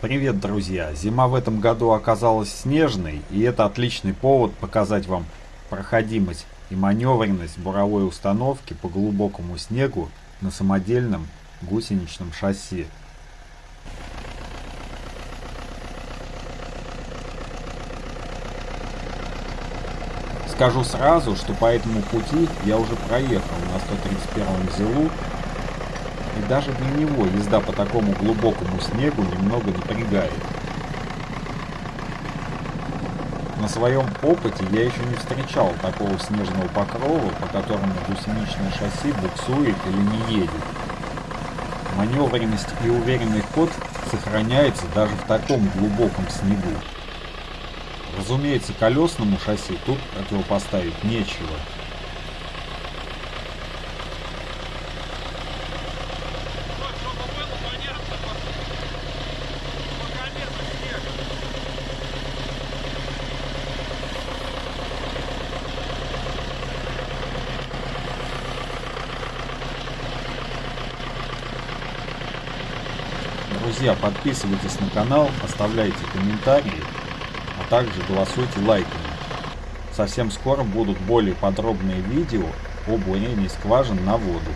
Привет, друзья! Зима в этом году оказалась снежной, и это отличный повод показать вам проходимость и маневренность буровой установки по глубокому снегу на самодельном гусеничном шасси. Скажу сразу, что по этому пути я уже проехал на 131 ЗИЛу и даже для него езда по такому глубокому снегу немного напрягает. На своем опыте я еще не встречал такого снежного покрова, по которому гусеничное шасси буксует или не едет. Маневренность и уверенный ход сохраняется даже в таком глубоком снегу. Разумеется, колесному шасси тут противопоставить нечего. Друзья, подписывайтесь на канал, оставляйте комментарии, а также голосуйте лайками. Совсем скоро будут более подробные видео о бурении скважин на воду.